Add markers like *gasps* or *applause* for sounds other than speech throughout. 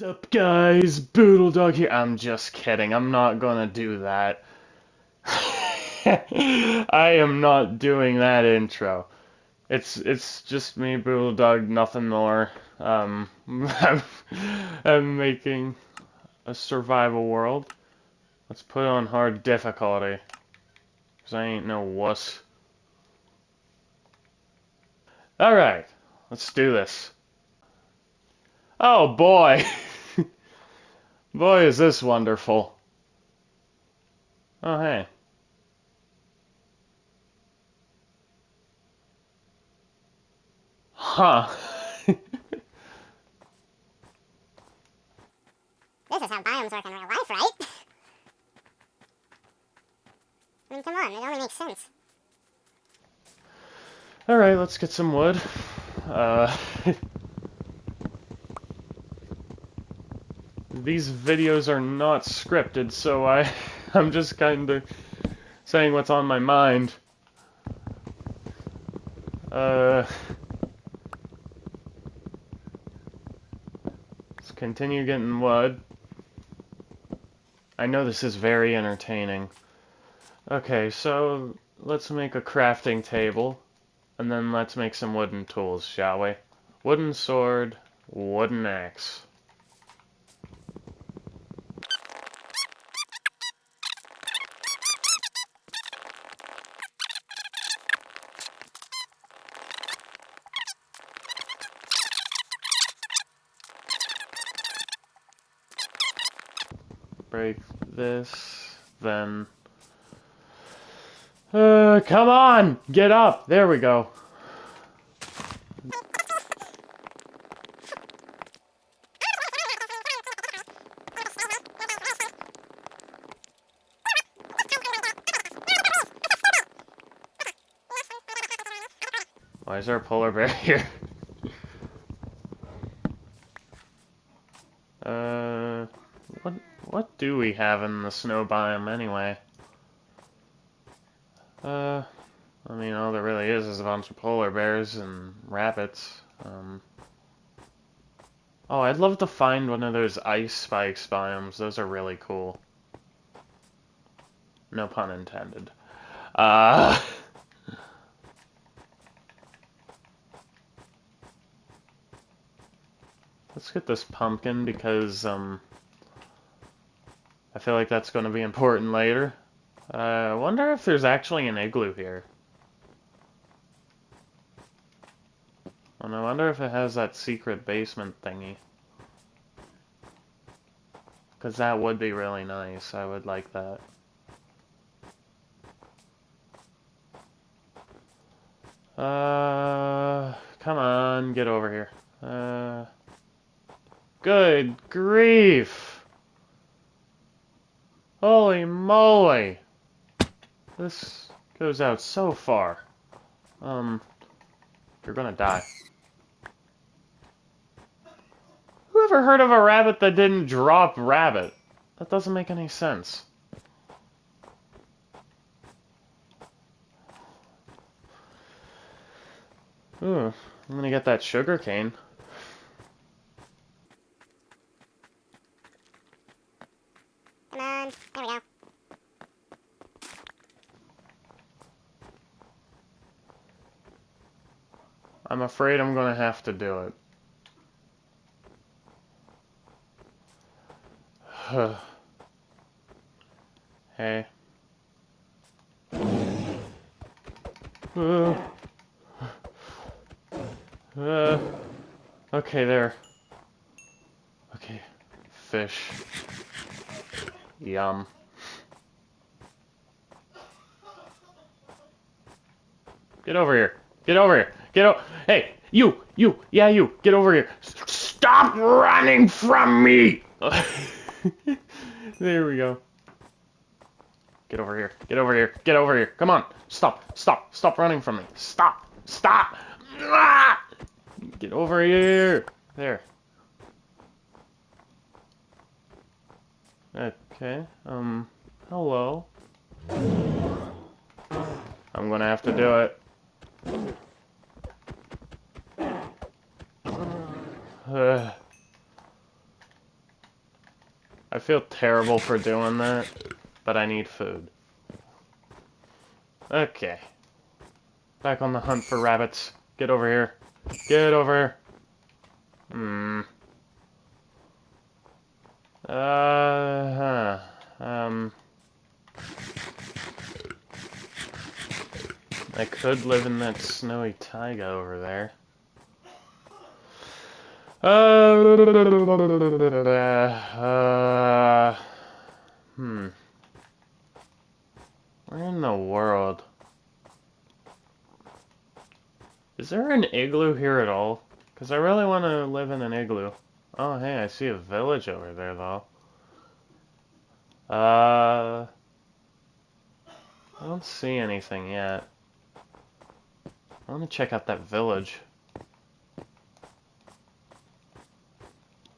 What's up, guys? Boodle Dog here. I'm just kidding. I'm not gonna do that. *laughs* I am not doing that intro. It's it's just me, Boodle Dog, nothing more. Um, I'm, *laughs* I'm making a survival world. Let's put on hard difficulty. Cause I ain't no wuss. Alright, let's do this. Oh boy! *laughs* boy, is this wonderful. Oh, hey. Huh. *laughs* this is how biomes work in real life, right? I mean, come on, it only makes sense. Alright, let's get some wood. Uh... *laughs* these videos are not scripted, so I, *laughs* I'm just kind of saying what's on my mind. Uh, let's continue getting wood. I know this is very entertaining. Okay, so let's make a crafting table, and then let's make some wooden tools, shall we? Wooden sword, wooden axe. break this, then... Uh, come on! Get up! There we go. Why is there a polar bear *laughs* here? Uh, what do we have in the snow biome anyway? Uh, I mean, all there really is is a bunch of polar bears and rabbits. Um, oh, I'd love to find one of those ice spikes biomes. Those are really cool. No pun intended. Uh... *laughs* Let's get this pumpkin because, um... I feel like that's going to be important later. Uh, I wonder if there's actually an igloo here. And I wonder if it has that secret basement thingy. Because that would be really nice. I would like that. Uh, come on, get over here. Uh, good grief! Holy moly! This goes out so far. Um, you're gonna die. Who ever heard of a rabbit that didn't drop rabbit? That doesn't make any sense. Ooh, I'm gonna get that sugar cane. There we go. I'm afraid I'm gonna have to do it. *sighs* hey. Uh, *sighs* uh, okay, there. Okay, fish. Yum. Get over here. Get over here. Get over. Hey, you, you, yeah, you. Get over here. Stop running from me. *laughs* *laughs* there we go. Get over here. Get over here. Get over here. Come on. Stop. Stop. Stop running from me. Stop. Stop. Ah! Get over here. There. Okay, um, hello. I'm gonna have to do it. Feel terrible for doing that, but I need food. Okay. Back on the hunt for rabbits. Get over here. Get over here. Hmm. Uh, huh. Um. I could live in that snowy taiga over there. Uh, hmm. Where in the world? Is there an igloo here at all? Because I really want to live in an igloo. Oh, hey, I see a village over there, though. Uh... I don't see anything yet. I want to check out that village.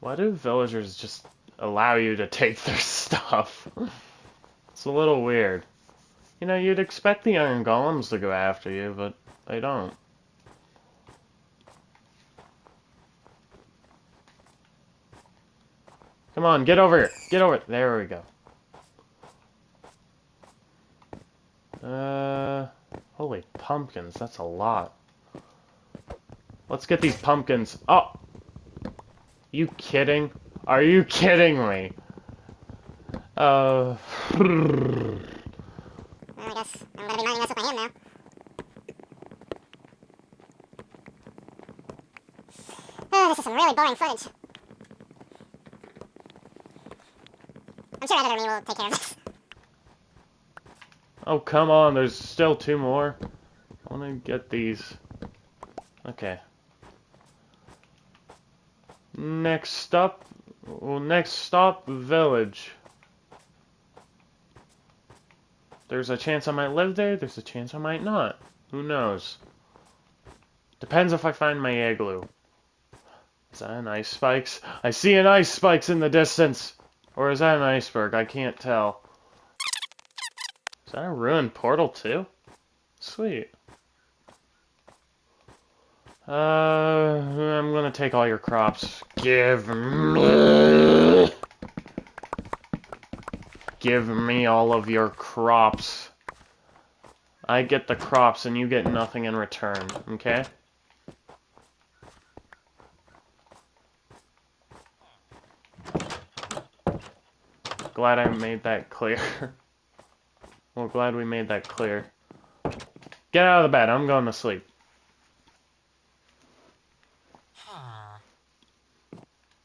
Why do villagers just allow you to take their *laughs* stuff? it's a little weird. You know, you'd expect the iron golems to go after you, but they don't. Come on, get over here. Get over it. There we go. Uh, holy pumpkins, that's a lot. Let's get these pumpkins. Oh! You kidding? Are you kidding me? Uh... Well, I guess I'm gonna be mining this with my hand now. Oh, this is some really boring footage. I'm sure editor me will take care of this. Oh, come on, there's still two more. I want to get these. Okay. Next stop, well, next stop, village. There's a chance I might live there, there's a chance I might not. Who knows? Depends if I find my igloo. Is that an ice spikes? I see an ice spikes in the distance! Or is that an iceberg? I can't tell. Is that a ruined portal too? Sweet. Uh, I'm gonna take all your crops. Give me... Give me all of your crops. I get the crops and you get nothing in return, okay? glad I made that clear. *laughs* well, glad we made that clear. Get out of the bed. I'm going to sleep.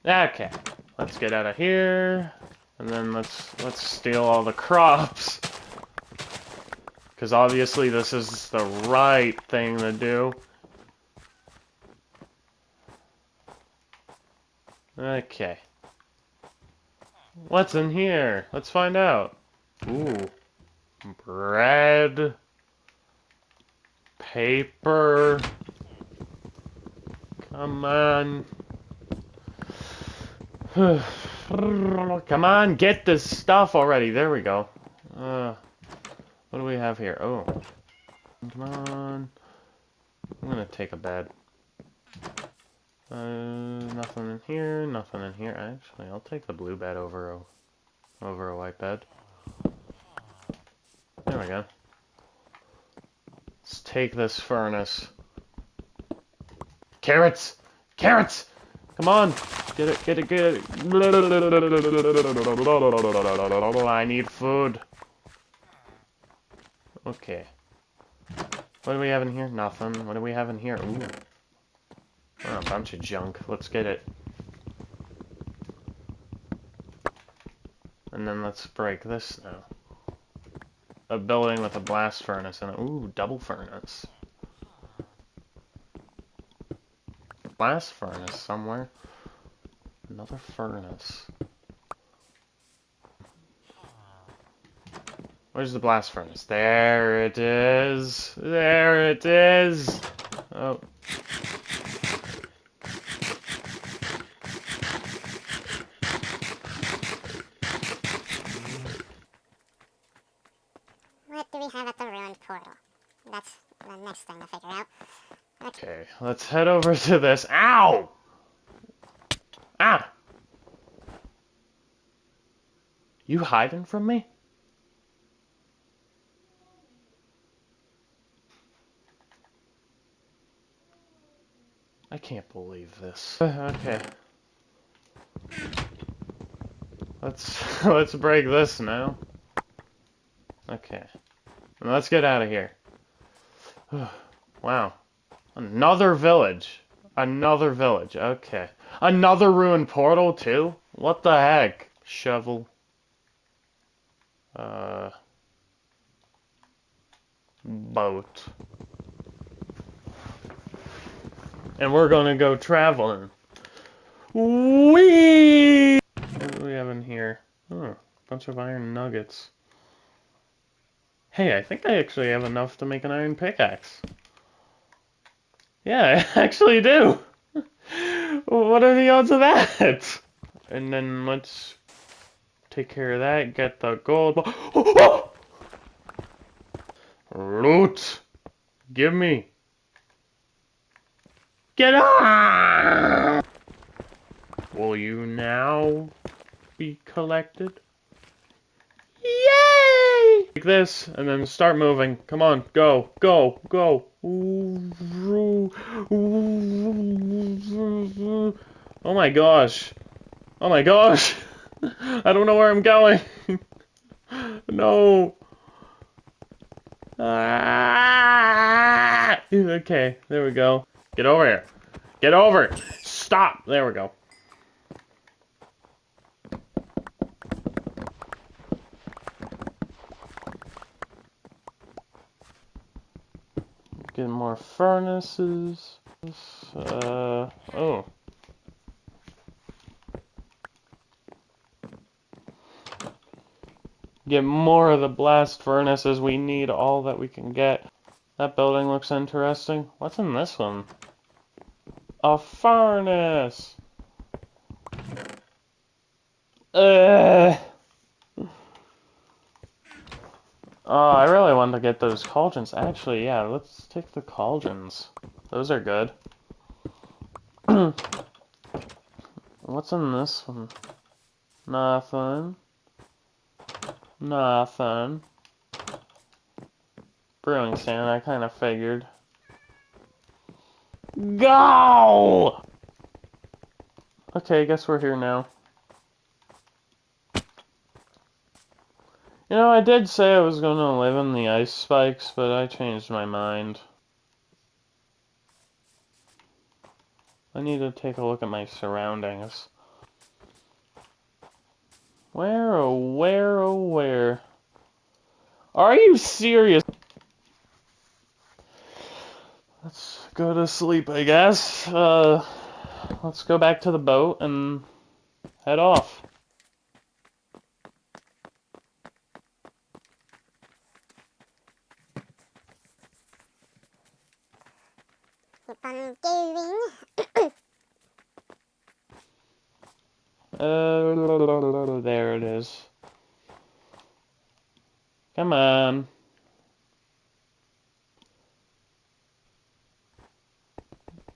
Okay. Let's get out of here. And then let's let's steal all the crops. Because obviously this is the right thing to do. Okay. What's in here? Let's find out. Ooh. Bread. Paper. Come on. *sighs* Come on, get this stuff already. There we go. Uh, what do we have here? Oh. Come on. I'm gonna take a bed. Uh, nothing in here, nothing in here. Actually, I'll take the blue bed over a, over a white bed. There we go. Let's take this furnace. Carrots! Carrots! Come on! Get it, get it, get it! I need food. Okay. What do we have in here? Nothing. What do we have in here? Ooh. Oh, a bunch of junk. Let's get it. And then let's break this now. A building with a blast furnace and ooh, double furnace. Blast furnace somewhere. Another furnace. Where's the blast furnace? There it is. There it is. Oh. What do we have at the ruined portal? That's the next thing to figure out. Okay, let's head over to this. Ow! Ah! You hiding from me? I can't believe this. *laughs* Okay. Let's *laughs* let's break this now. Okay. Let's get out of here. *sighs* wow. Another village. Another village. Okay. Another ruined portal too? What the heck? Shovel. Uh boat. And we're gonna go traveling. Whee! What do we have in here? Oh, bunch of iron nuggets. Hey, I think I actually have enough to make an iron pickaxe. Yeah, *laughs* I actually do. *laughs* what are the odds of that? And then let's take care of that, get the gold. *gasps* Loot! Give me. Get on! Will you now be collected? Yay! Like this, and then start moving. Come on, go, go, go. Oh my gosh. Oh my gosh. I don't know where I'm going. *laughs* no. Ah! Okay, there we go. Get over here. Get over. Stop. There we go. Get more furnaces. Uh, oh. Get more of the blast furnaces. We need all that we can get. That building looks interesting. What's in this one? A furnace! Uh. Oh, I really want to get those cauldrons. Actually, yeah, let's take the cauldrons. Those are good. *clears throat* What's in this one? Nothing. Nothing. Brewing stand, I kind of figured. Go! Okay, I guess we're here now. You know, I did say I was going to live in the ice spikes, but I changed my mind. I need to take a look at my surroundings. Where, oh, where, oh, where? Are you serious? Let's go to sleep, I guess. Uh, let's go back to the boat and head off. Keep on going. Uh, there it is. Come on.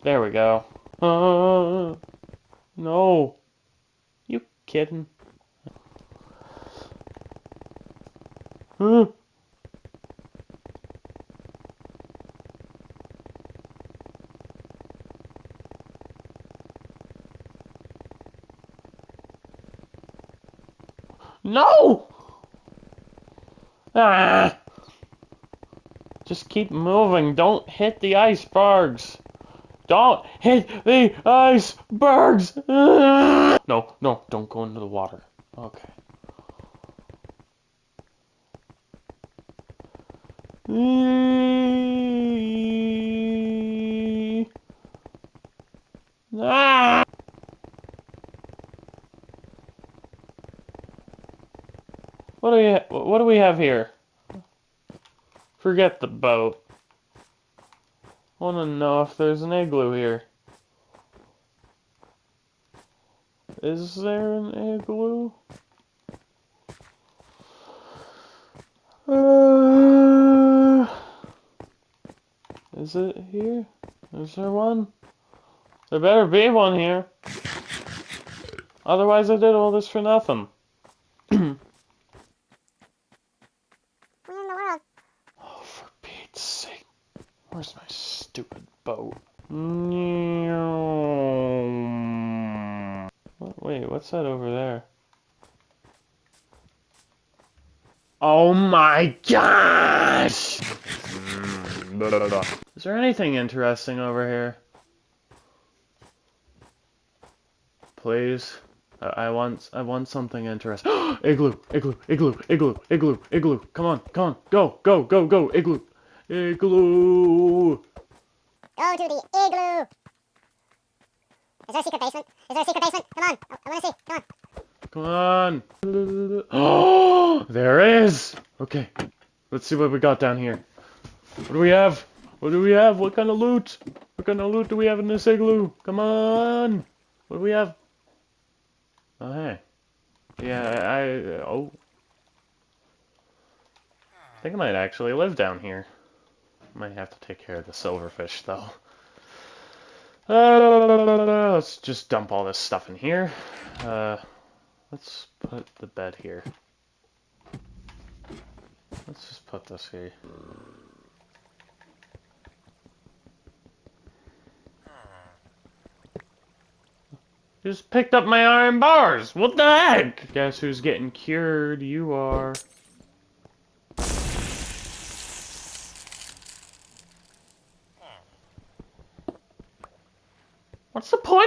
There we go. Uh, no. You kidding? Huh? No! Ah! Just keep moving. Don't hit the icebergs. Don't hit the icebergs! *laughs* No, no, don't go into the water. Okay. *laughs* Ah! What do we what do we have here? Forget the boat want to know if there's an igloo here. Is there an igloo? Uh, is it here? Is there one? There better be one here. Otherwise I did all this for nothing. *clears throat* Oh, Where's my stupid boat. Wait, what's that over there? Oh my gosh! Is there anything interesting over here? Please. I, want I want something interesting. *gasps* igloo, igloo, igloo, igloo, igloo, igloo. Come on, come on, go, go, go, go, igloo. Igloo. Go to the igloo. Is there a secret basement? Is there a secret basement? Come on. I, I want to see. Come on. Come on. Oh, *gasps* there is. Okay. Let's see what we got down here. What do we have? What do we have? What kind of loot? What kind of loot do we have in this igloo? Come on. What do we have? Oh, hey. Yeah, I, I oh. I think I might actually live down here. Might have to take care of the silverfish, though. Uh, let's just dump all this stuff in here. Uh, let's put the bed here. Let's just put this here. Just picked up my iron bars. What the heck? Guess who's getting cured? You are.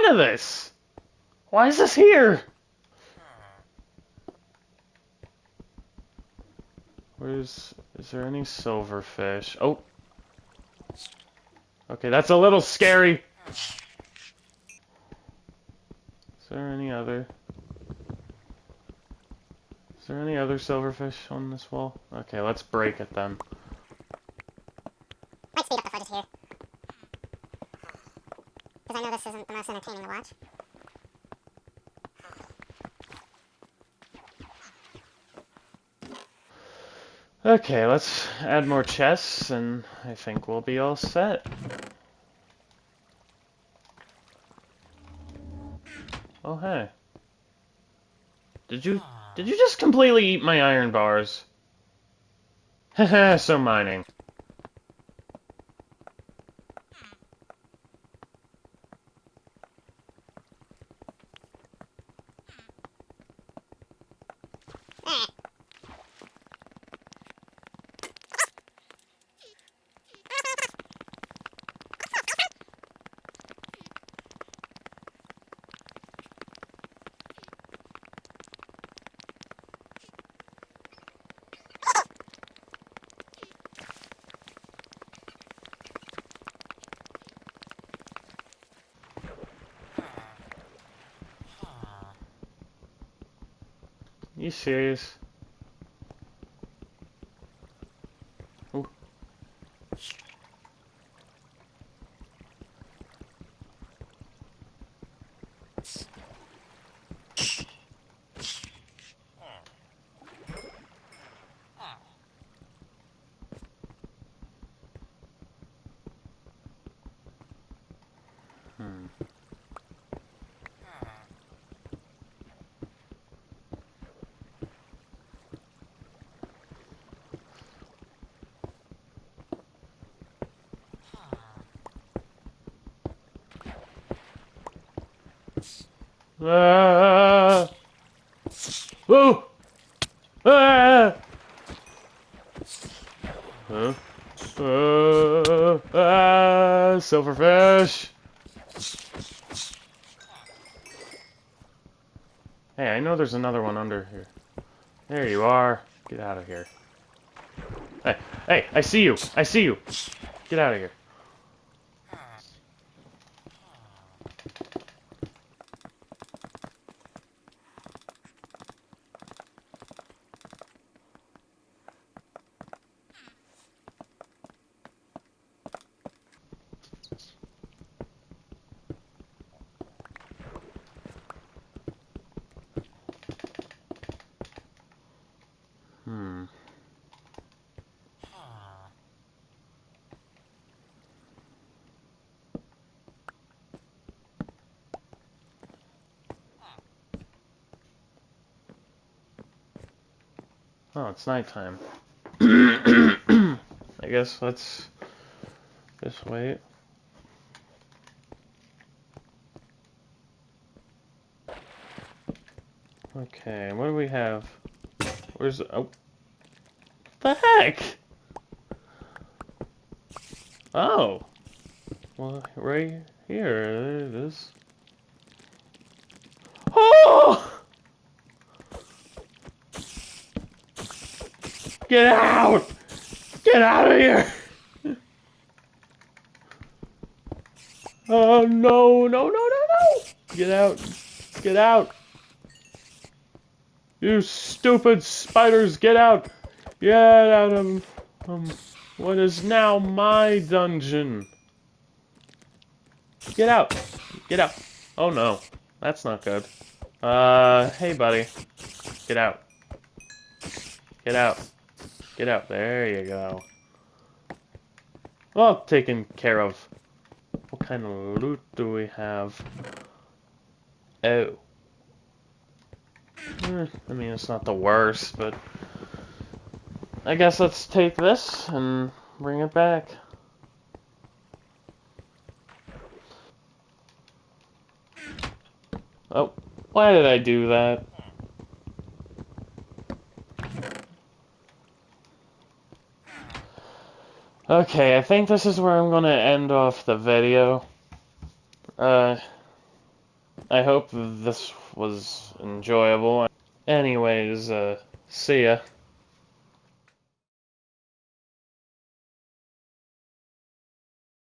Of this? Why is this here? Where's... Is there any silverfish? Oh. Okay, that's a little scary. Is there any other... Is there any other silverfish on this wall? Okay, let's break it then. Speed up the here. Because I know this isn't the most entertaining to watch. Okay, let's add more chests, and I think we'll be all set. Oh, hey. Did you, did you just completely eat my iron bars? Haha, *laughs* so mining. Eh. *laughs* You serious? Ooh. Ah! Ah! Huh? Uh, ah! Silverfish! Hey, I know there's another one under here. There you are. Get out of here. Hey, hey, I see you. I see you. Get out of here. Oh, it's nighttime. *coughs* I guess let's just wait. Okay, what do we have? Where's oh the heck? Oh. Well right here it is. Oh Get out! Get out of here! Oh no, no, no, no, no! Get out! Get out! You stupid spiders, get out! Get out of um, what is now my dungeon. Get out! Get out! Oh no, that's not good. Uh, hey buddy. Get out. Get out. Get out. There you go. Well, taken care of. What kind of loot do we have? Oh. Eh, I mean, it's not the worst, but... I guess let's take this and bring it back. Oh, why did I do that? Okay, I think this is where I'm gonna end off the video. Uh, I hope this was enjoyable. Anyways, uh, see ya.